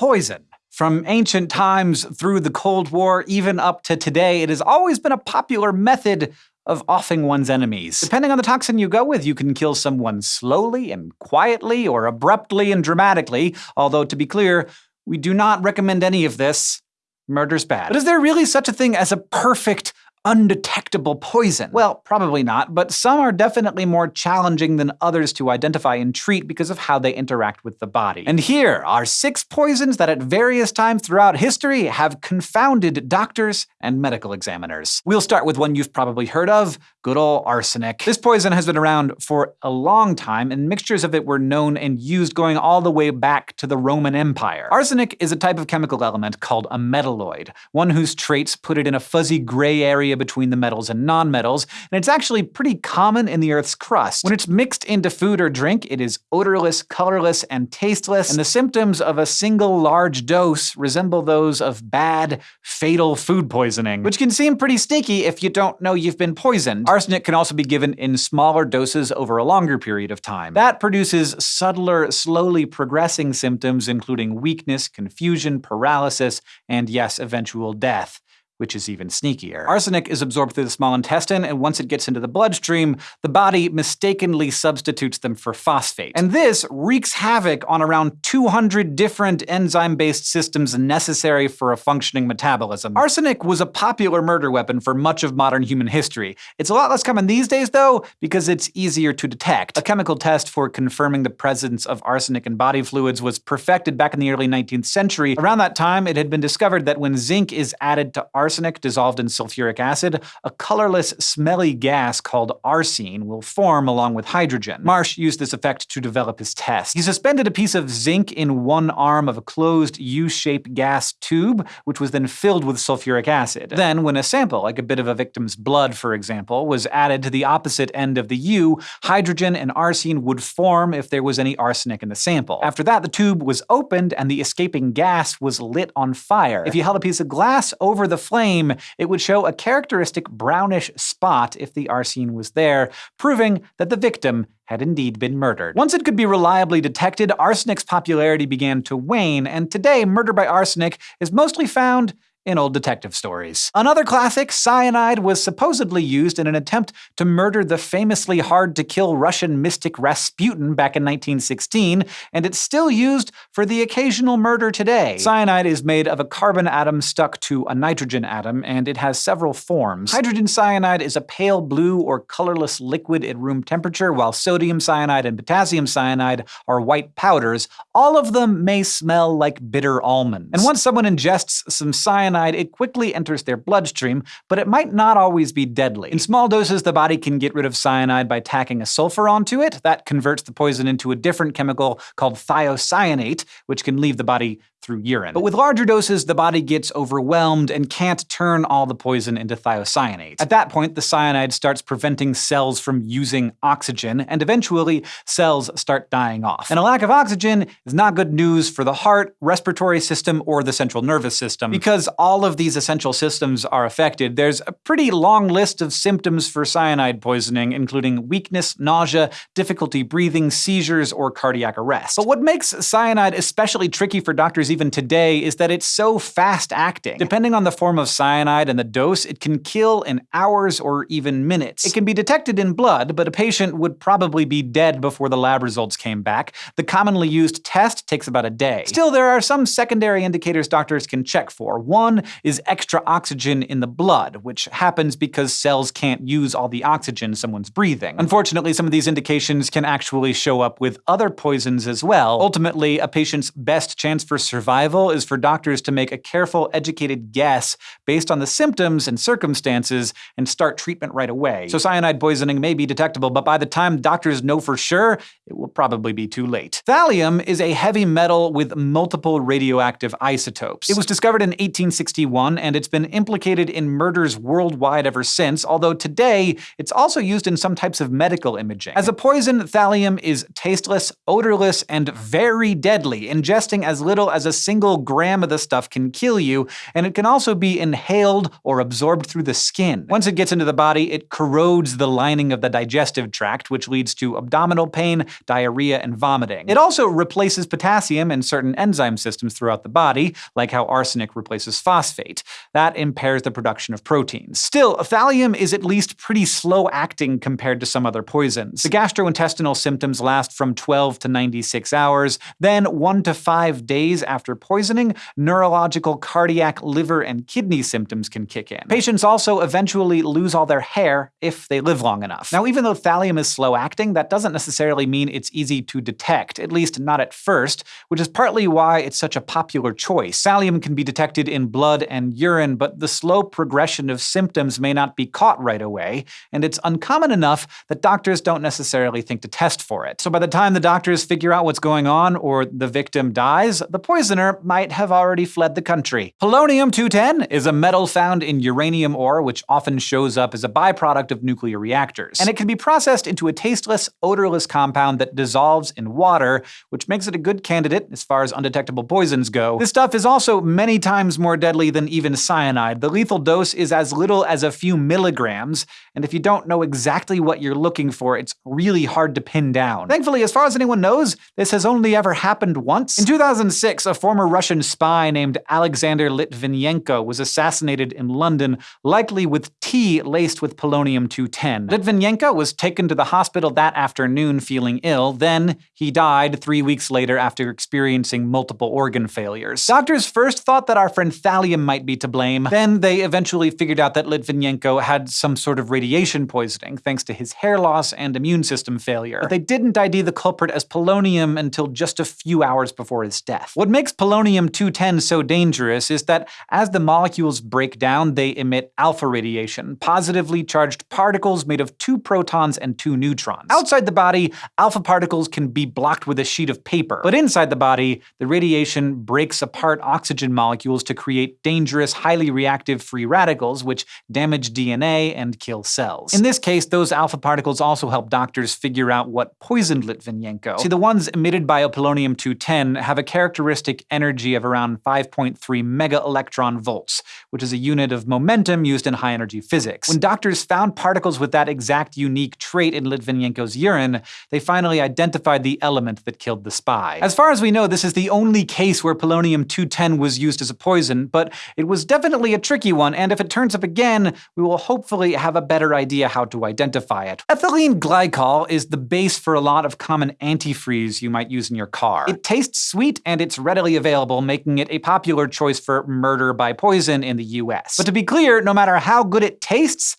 poison. From ancient times through the Cold War, even up to today, it has always been a popular method of offing one's enemies. Depending on the toxin you go with, you can kill someone slowly and quietly, or abruptly and dramatically, although to be clear, we do not recommend any of this. Murder's bad. But is there really such a thing as a perfect, undetectable poison? Well, probably not, but some are definitely more challenging than others to identify and treat because of how they interact with the body. And here are six poisons that at various times throughout history have confounded doctors and medical examiners. We'll start with one you've probably heard of, good old arsenic. This poison has been around for a long time, and mixtures of it were known and used going all the way back to the Roman Empire. Arsenic is a type of chemical element called a metalloid, one whose traits put it in a fuzzy gray area area between the metals and nonmetals, and it's actually pretty common in the Earth's crust. When it's mixed into food or drink, it is odorless, colorless, and tasteless, and the symptoms of a single large dose resemble those of bad, fatal food poisoning, which can seem pretty sneaky if you don't know you've been poisoned. Arsenic can also be given in smaller doses over a longer period of time. That produces subtler, slowly progressing symptoms including weakness, confusion, paralysis, and yes, eventual death which is even sneakier. Arsenic is absorbed through the small intestine, and once it gets into the bloodstream, the body mistakenly substitutes them for phosphate. And this wreaks havoc on around 200 different enzyme-based systems necessary for a functioning metabolism. Arsenic was a popular murder weapon for much of modern human history. It's a lot less common these days, though, because it's easier to detect. A chemical test for confirming the presence of arsenic in body fluids was perfected back in the early 19th century. Around that time, it had been discovered that when zinc is added to arsenic, arsenic dissolved in sulfuric acid, a colorless, smelly gas called arsine will form along with hydrogen. Marsh used this effect to develop his test. He suspended a piece of zinc in one arm of a closed U-shaped gas tube, which was then filled with sulfuric acid. Then, when a sample, like a bit of a victim's blood for example, was added to the opposite end of the U, hydrogen and arsine would form if there was any arsenic in the sample. After that, the tube was opened and the escaping gas was lit on fire. If you held a piece of glass over the flame, flame, it would show a characteristic brownish spot if the arsine was there, proving that the victim had indeed been murdered. Once it could be reliably detected, arsenic's popularity began to wane, and today murder by arsenic is mostly found in old detective stories. Another classic, cyanide, was supposedly used in an attempt to murder the famously hard-to-kill Russian mystic Rasputin back in 1916, and it's still used for the occasional murder today. Cyanide is made of a carbon atom stuck to a nitrogen atom, and it has several forms. Hydrogen cyanide is a pale blue or colorless liquid at room temperature, while sodium cyanide and potassium cyanide are white powders. All of them may smell like bitter almonds. And once someone ingests some cyanide cyanide, it quickly enters their bloodstream, but it might not always be deadly. In small doses, the body can get rid of cyanide by tacking a sulfur onto it. That converts the poison into a different chemical called thiocyanate, which can leave the body through urine. But with larger doses, the body gets overwhelmed and can't turn all the poison into thiocyanate. At that point, the cyanide starts preventing cells from using oxygen, and eventually cells start dying off. And a lack of oxygen is not good news for the heart, respiratory system, or the central nervous system. Because all of these essential systems are affected, there's a pretty long list of symptoms for cyanide poisoning, including weakness, nausea, difficulty breathing, seizures, or cardiac arrest. But what makes cyanide especially tricky for doctors even today is that it's so fast-acting. Depending on the form of cyanide and the dose, it can kill in hours or even minutes. It can be detected in blood, but a patient would probably be dead before the lab results came back. The commonly used test takes about a day. Still, there are some secondary indicators doctors can check for. One is extra oxygen in the blood, which happens because cells can't use all the oxygen someone's breathing. Unfortunately, some of these indications can actually show up with other poisons as well. Ultimately, a patient's best chance for survival survival is for doctors to make a careful, educated guess based on the symptoms and circumstances and start treatment right away. So cyanide poisoning may be detectable, but by the time doctors know for sure, it will probably be too late. Thallium is a heavy metal with multiple radioactive isotopes. It was discovered in 1861, and it's been implicated in murders worldwide ever since, although today it's also used in some types of medical imaging. As a poison, thallium is tasteless, odorless, and very deadly. Ingesting as little as a single gram of the stuff can kill you, and it can also be inhaled or absorbed through the skin. Once it gets into the body, it corrodes the lining of the digestive tract, which leads to abdominal pain, diarrhea, and vomiting. It also replaces potassium in certain enzyme systems throughout the body, like how arsenic replaces phosphate. That impairs the production of proteins. Still, thallium is at least pretty slow-acting compared to some other poisons. The gastrointestinal symptoms last from 12 to 96 hours, then 1 to 5 days after poisoning, neurological, cardiac, liver, and kidney symptoms can kick in. Patients also eventually lose all their hair if they live long enough. Now, even though thallium is slow-acting, that doesn't necessarily mean it's easy to detect, at least not at first, which is partly why it's such a popular choice. Thallium can be detected in blood and urine, but the slow progression of symptoms may not be caught right away, and it's uncommon enough that doctors don't necessarily think to test for it. So by the time the doctors figure out what's going on or the victim dies, the poisoner might have already fled the country. Polonium-210 is a metal found in uranium ore which often shows up as a byproduct of nuclear reactors, and it can be processed into a tasteless, odorless compound that dissolves in water, which makes it a good candidate as far as undetectable poisons go. This stuff is also many times more deadly than even cyanide. The lethal dose is as little as a few milligrams, and if you don't know exactly what you're looking for, it's really hard to pin down. Thankfully, as far as anyone knows, this has only ever happened once. In 2006, a former Russian spy named Alexander Litvinenko was assassinated in London, likely with tea laced with polonium-210. Litvinenko was taken to the hospital that afternoon feeling ill, then he died three weeks later after experiencing multiple organ failures. Doctors first thought that our friend thallium might be to blame, then they eventually figured out that Litvinenko had some sort of radiation poisoning, thanks to his hair loss and immune system failure. But they didn't ID the culprit as polonium until just a few hours before his death. What makes polonium-210 so dangerous is that as the molecules break down, they emit alpha radiation, positively charged particles made of two protons and two neutrons. Outside the body, alpha particles can be blocked with a sheet of paper, but inside the body, the radiation breaks apart oxygen molecules to create dangerous, highly reactive free radicals, which damage DNA and kill cells. In this case, those alpha particles also help doctors figure out what poisoned Litvinenko. See, the ones emitted by polonium-210 have a characteristic energy of around 5.3 mega electron volts, which is a unit of momentum used in high-energy physics. When doctors found particles with that exact unique trait in Litvinenko's urine, they finally identified the element that killed the spy. As far as we know, this is the only case where polonium-210 was used as a poison, but it was definitely a tricky one, and if it turns up again, we will hopefully have a better idea how to identify it. Ethylene glycol is the base for a lot of common antifreeze you might use in your car. It tastes sweet and it's readily available, making it a popular choice for murder by poison in the US. But to be clear, no matter how good it tastes,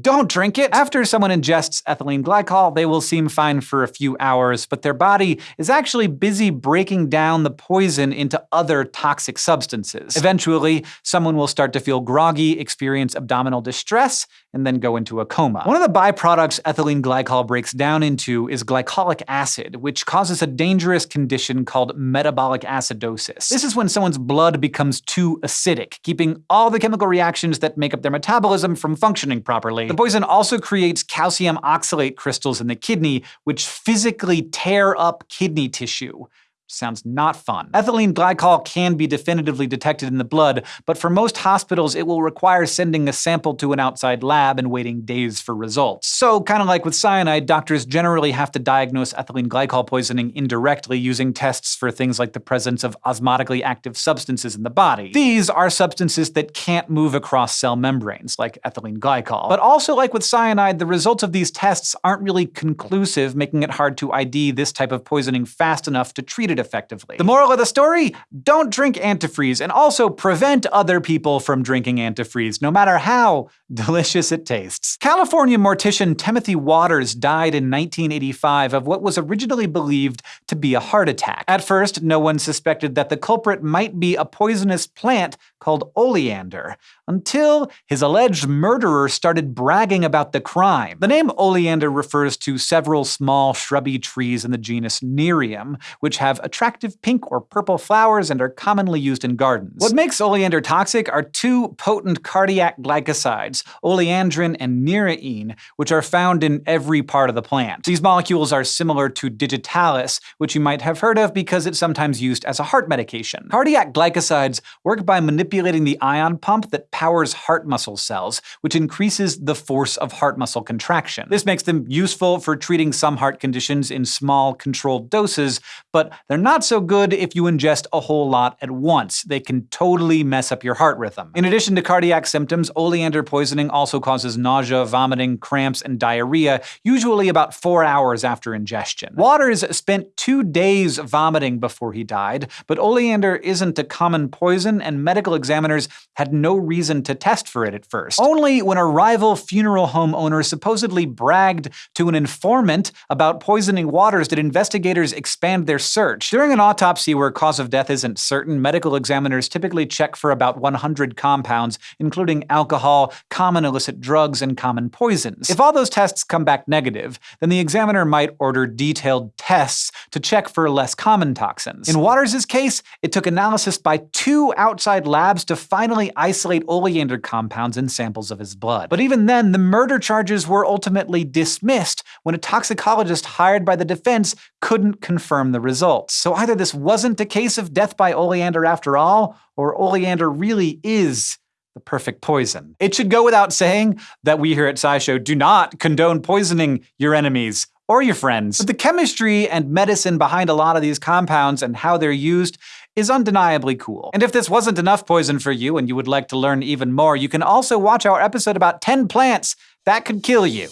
don't drink it! After someone ingests ethylene glycol, they will seem fine for a few hours, but their body is actually busy breaking down the poison into other toxic substances. Eventually, someone will start to feel groggy, experience abdominal distress, and then go into a coma. One of the byproducts ethylene glycol breaks down into is glycolic acid, which causes a dangerous condition called metabolic acidosis. This is when someone's blood becomes too acidic, keeping all the chemical reactions that make up their metabolism from functioning properly the poison also creates calcium oxalate crystals in the kidney, which physically tear up kidney tissue. Sounds not fun. Ethylene glycol can be definitively detected in the blood, but for most hospitals it will require sending a sample to an outside lab and waiting days for results. So, kind of like with cyanide, doctors generally have to diagnose ethylene glycol poisoning indirectly using tests for things like the presence of osmotically active substances in the body. These are substances that can't move across cell membranes, like ethylene glycol. But also like with cyanide, the results of these tests aren't really conclusive, making it hard to ID this type of poisoning fast enough to treat it effectively. The moral of the story? Don't drink antifreeze, and also prevent other people from drinking antifreeze, no matter how delicious it tastes. California mortician Timothy Waters died in 1985 of what was originally believed to be a heart attack. At first, no one suspected that the culprit might be a poisonous plant called oleander, until his alleged murderer started bragging about the crime. The name oleander refers to several small shrubby trees in the genus Nerium, which have attractive pink or purple flowers and are commonly used in gardens. What makes oleander toxic are two potent cardiac glycosides, oleandrin and nereine, which are found in every part of the plant. These molecules are similar to digitalis, which you might have heard of because it's sometimes used as a heart medication. Cardiac glycosides work by manipulating the ion pump that powers heart muscle cells, which increases the force of heart muscle contraction. This makes them useful for treating some heart conditions in small, controlled doses, but they're not so good if you ingest a whole lot at once. They can totally mess up your heart rhythm. In addition to cardiac symptoms, oleander poisoning also causes nausea, vomiting, cramps, and diarrhea, usually about four hours after ingestion. Waters spent two days vomiting before he died, but oleander isn't a common poison, and medical examiners had no reason to test for it at first. Only when a rival funeral home owner supposedly bragged to an informant about poisoning waters did investigators expand their search. During an autopsy where cause of death isn't certain, medical examiners typically check for about 100 compounds, including alcohol, common illicit drugs, and common poisons. If all those tests come back negative, then the examiner might order detailed tests to check for less common toxins. In Waters' case, it took analysis by two outside labs to finally isolate oleander compounds in samples of his blood. But even then, the murder charges were ultimately dismissed when a toxicologist hired by the defense couldn't confirm the results. So either this wasn't a case of death by oleander after all, or oleander really is the perfect poison. It should go without saying that we here at SciShow do not condone poisoning your enemies or your friends. But the chemistry and medicine behind a lot of these compounds and how they're used is undeniably cool. And if this wasn't enough poison for you and you would like to learn even more, you can also watch our episode about 10 plants that could kill you.